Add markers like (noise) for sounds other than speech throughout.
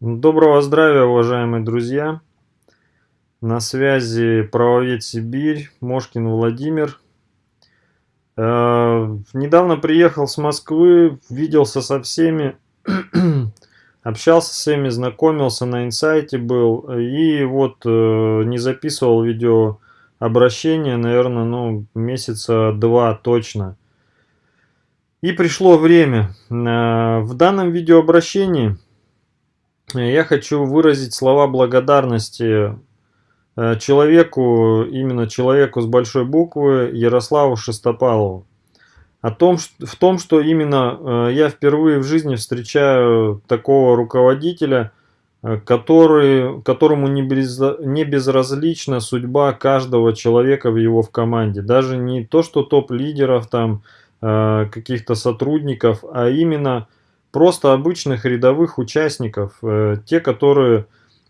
Доброго здравия, уважаемые друзья! На связи правовед Сибирь, Мошкин Владимир. Э, недавно приехал с Москвы, виделся со всеми, (clears throat) общался с всеми, знакомился, на инсайте был. И вот э, не записывал видео обращение, наверное, ну, месяца два точно. И пришло время. Э, в данном видеообращении я хочу выразить слова благодарности э, человеку, именно человеку с большой буквы, Ярославу Шестопалову. О том, в том, что именно э, я впервые в жизни встречаю такого руководителя, э, который, которому не, без, не безразлична судьба каждого человека в его в команде. Даже не то, что топ-лидеров, там каких-то сотрудников, а именно просто обычных рядовых участников, э, те, которые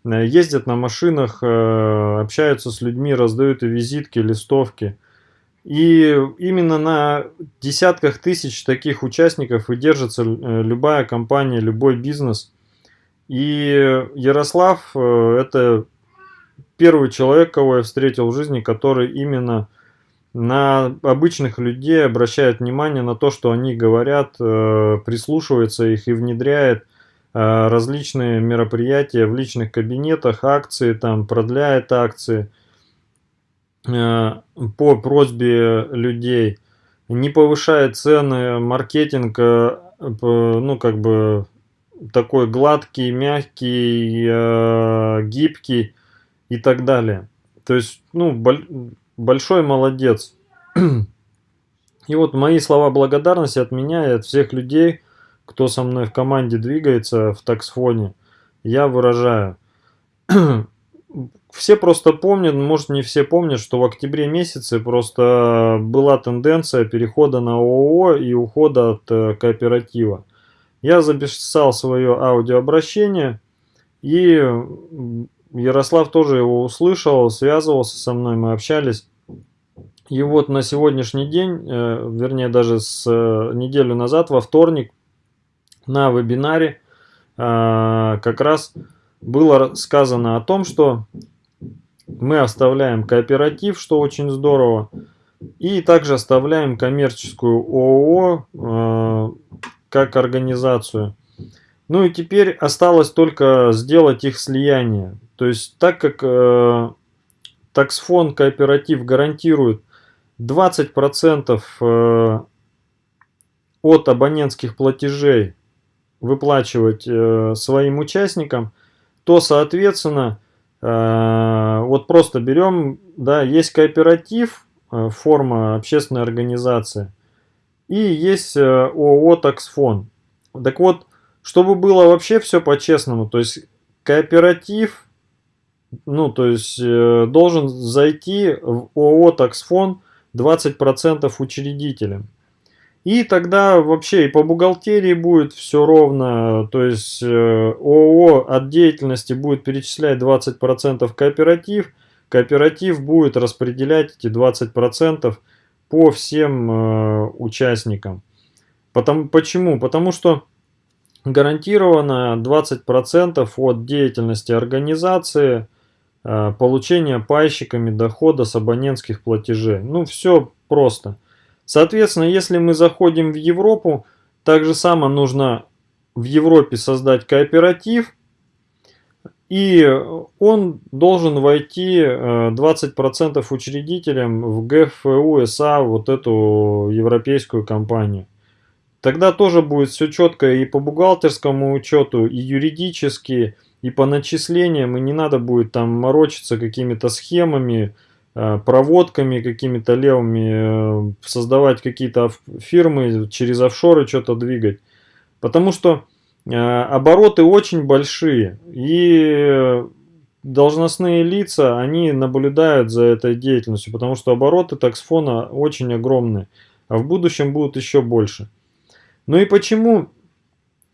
э, ездят на машинах, э, общаются с людьми, раздают визитки, листовки. И именно на десятках тысяч таких участников и держится любая компания, любой бизнес. И Ярослав – это первый человек, кого я встретил в жизни, который именно на обычных людей обращает внимание на то, что они говорят, э, прислушивается их и внедряет э, различные мероприятия в личных кабинетах, акции, там продляет акции э, по просьбе людей, не повышает цены, маркетинг, ну как бы такой гладкий, мягкий, гибкий и так далее. То есть, ну, большой молодец. И вот мои слова благодарности от меня и от всех людей, кто со мной в команде двигается в таксфоне, я выражаю. Все просто помнят, может не все помнят, что в октябре месяце просто была тенденция перехода на ООО и ухода от э, кооператива. Я записал свое аудиообращение и Ярослав тоже его услышал, связывался со мной, мы общались. И вот на сегодняшний день, э, вернее даже с э, неделю назад, во вторник, на вебинаре э, как раз было сказано о том, что мы оставляем кооператив, что очень здорово, и также оставляем коммерческую ООО как организацию. Ну и теперь осталось только сделать их слияние. То есть так как э, таксфон кооператив гарантирует 20% э, от абонентских платежей выплачивать э, своим участникам, то соответственно э, вот просто берем, да, есть кооператив, э, форма общественной организации, и есть э, ООО таксфон. Так вот, чтобы было вообще все по-честному, то есть кооператив, ну, то есть э, должен зайти в ООО «Таксфон» 20% учредителям. И тогда вообще и по бухгалтерии будет все ровно, то есть э, ООО от деятельности будет перечислять 20% кооператив, кооператив будет распределять эти 20% по всем э, участникам. Потому, почему? Потому что гарантировано 20% от деятельности организации, э, получения пайщиками дохода с абонентских платежей. Ну, все просто. Соответственно, если мы заходим в Европу, так же само нужно в Европе создать кооператив, и он должен войти 20% э, учредителям в ГФУ СА, вот эту европейскую компанию. Тогда тоже будет все четко и по бухгалтерскому учету, и юридически, и по начислениям, и не надо будет там морочиться какими-то схемами, э, проводками какими-то левыми, э, создавать какие-то фирмы, через офшоры что-то двигать. Потому что э, обороты очень большие, и должностные лица, они наблюдают за этой деятельностью, потому что обороты таксфона очень огромные, а в будущем будут еще больше. Ну и почему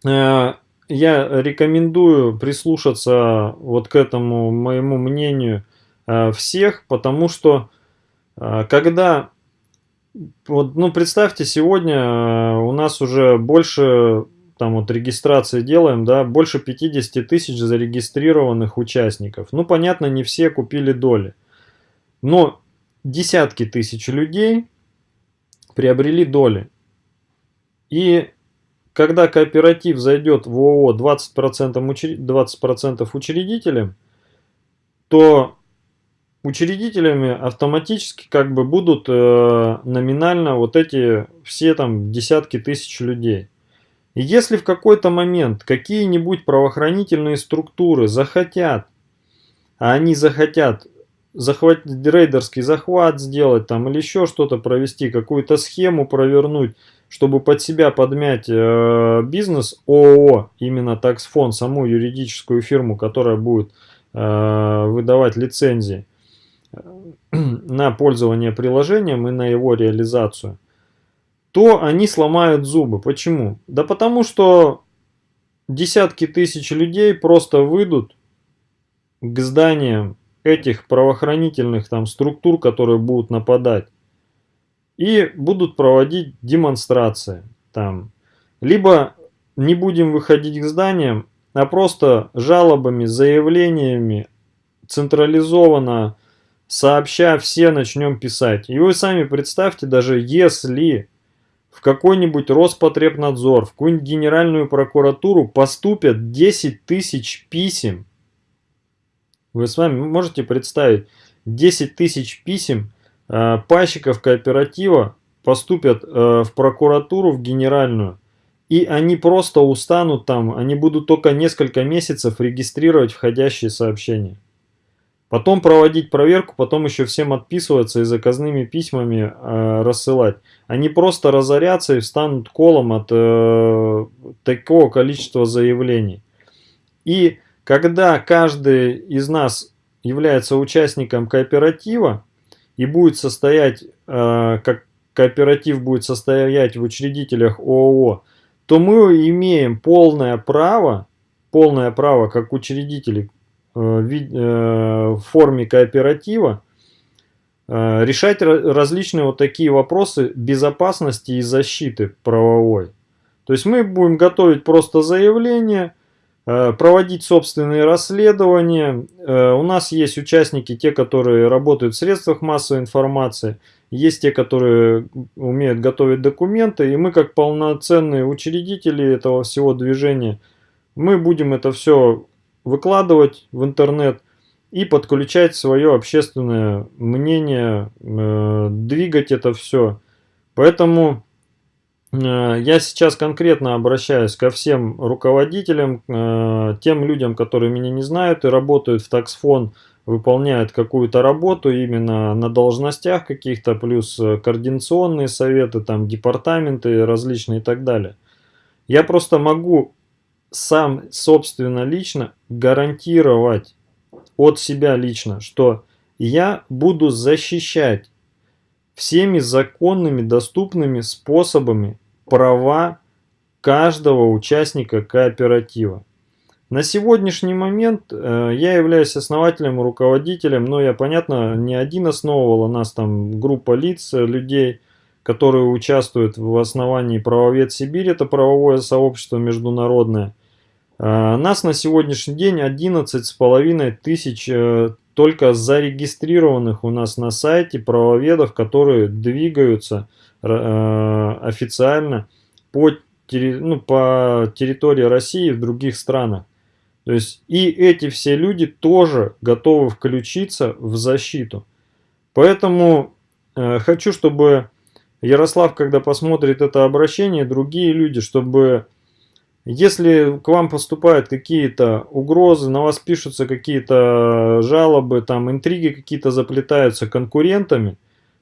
э, я рекомендую прислушаться вот к этому моему мнению э, всех, потому что э, когда, вот, ну представьте, сегодня у нас уже больше там вот регистрации делаем, да, больше 50 тысяч зарегистрированных участников. Ну, понятно, не все купили доли. Но десятки тысяч людей приобрели доли. И когда кооператив зайдет в ООО 20%, учр... 20 учредителям, то учредителями автоматически как бы будут э, номинально вот эти все там десятки тысяч людей. И если в какой-то момент какие-нибудь правоохранительные структуры захотят, а они захотят захватить рейдерский захват сделать там или еще что-то провести, какую-то схему провернуть, чтобы под себя подмять э, бизнес ООО, именно таксфон, саму юридическую фирму, которая будет э, выдавать лицензии э, (clears throat) на пользование приложением и на его реализацию, то они сломают зубы. Почему? Да потому что десятки тысяч людей просто выйдут к зданиям этих правоохранительных там структур, которые будут нападать и будут проводить демонстрации там. Либо не будем выходить к зданиям, а просто жалобами, заявлениями централизованно сообща все начнем писать. И вы сами представьте, даже если в какой-нибудь Роспотребнадзор, в какую-нибудь Генеральную прокуратуру поступят 10 тысяч писем, вы с вами можете представить 10 тысяч писем Э, пайщиков кооператива поступят э, в прокуратуру, в генеральную, и они просто устанут там, они будут только несколько месяцев регистрировать входящие сообщения. Потом проводить проверку, потом еще всем отписываться и заказными письмами э, рассылать. Они просто разорятся и встанут колом от э, такого количества заявлений. И когда каждый из нас является участником кооператива, и будет состоять, э, как кооператив будет состоять в учредителях ООО, то мы имеем полное право, полное право как учредители э, в форме кооператива решать различные вот такие вопросы безопасности и защиты правовой. То есть мы будем готовить просто заявление, Э, проводить собственные расследования. Э, у нас есть участники, те, которые работают в средствах массовой информации, есть те, которые умеют готовить документы, и мы как полноценные учредители этого всего движения, мы будем это все выкладывать в интернет и подключать свое общественное мнение, э, двигать это все. Поэтому Э, я сейчас конкретно обращаюсь ко всем руководителям, э, тем людям, которые меня не знают и работают в таксфон, выполняют какую-то работу именно на должностях каких-то, плюс э, координационные советы, там департаменты различные и так далее. Я просто могу сам, собственно, лично гарантировать от себя лично, что я буду защищать всеми законными доступными способами права каждого участника кооператива. На сегодняшний момент э, я являюсь основателем, руководителем, но я, понятно, не один основывал, у нас там группа лиц, э, людей, которые участвуют в основании Правовед Сибирь, это правовое сообщество международное. Э, нас на сегодняшний день 11 с половиной тысяч только зарегистрированных у нас на сайте правоведов, которые двигаются официально по, ну, по территории России в других странах. То есть и эти все люди тоже готовы включиться в защиту. Поэтому э, хочу, чтобы Ярослав, когда посмотрит это обращение, другие люди, чтобы если к вам поступают какие-то угрозы, на вас пишутся какие-то жалобы, там интриги какие-то заплетаются конкурентами,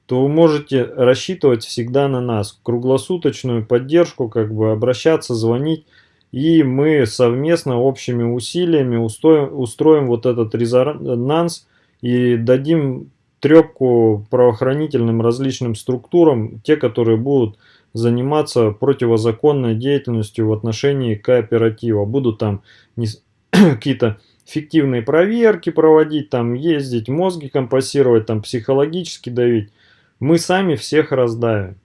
то вы можете рассчитывать всегда на нас, круглосуточную поддержку, как бы обращаться, звонить, и мы совместно общими усилиями устроим, устроим вот этот резонанс и дадим трепку правоохранительным различным структурам, те, которые будут заниматься противозаконной деятельностью в отношении кооператива. Будут там (clears throat) какие-то фиктивные проверки проводить, там ездить, мозги компасировать, там психологически давить мы сами всех раздавим.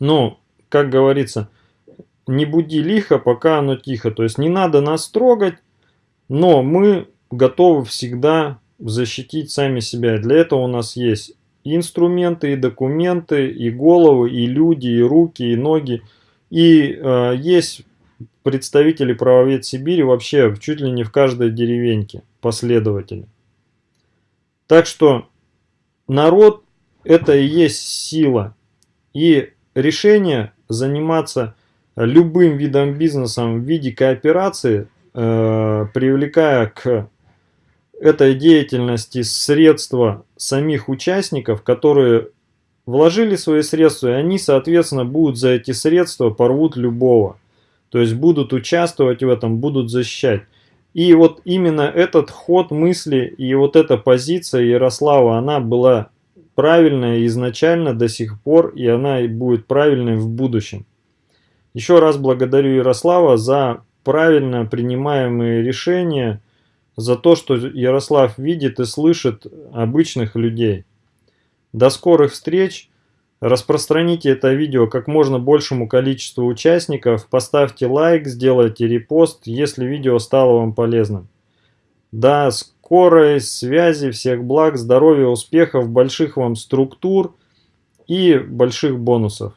Но, как говорится, не буди лихо, пока оно тихо. То есть не надо нас трогать, но мы готовы всегда защитить сами себя. Для этого у нас есть и инструменты, и документы, и головы, и люди, и руки, и ноги. И э, есть представители правовед Сибири вообще чуть ли не в каждой деревеньке, последователи. Так что народ это и есть сила. И решение заниматься любым видом бизнеса в виде кооперации, э, привлекая к этой деятельности средства самих участников, которые вложили свои средства, и они, соответственно, будут за эти средства порвут любого. То есть будут участвовать в этом, будут защищать. И вот именно этот ход мысли и вот эта позиция Ярослава, она была правильная изначально до сих пор, и она будет правильной в будущем. Еще раз благодарю Ярослава за правильно принимаемые решения, за то, что Ярослав видит и слышит обычных людей. До скорых встреч! Распространите это видео как можно большему количеству участников, поставьте лайк, сделайте репост, если видео стало вам полезным. До скорой связи, всех благ, здоровья, успехов, больших вам структур и больших бонусов.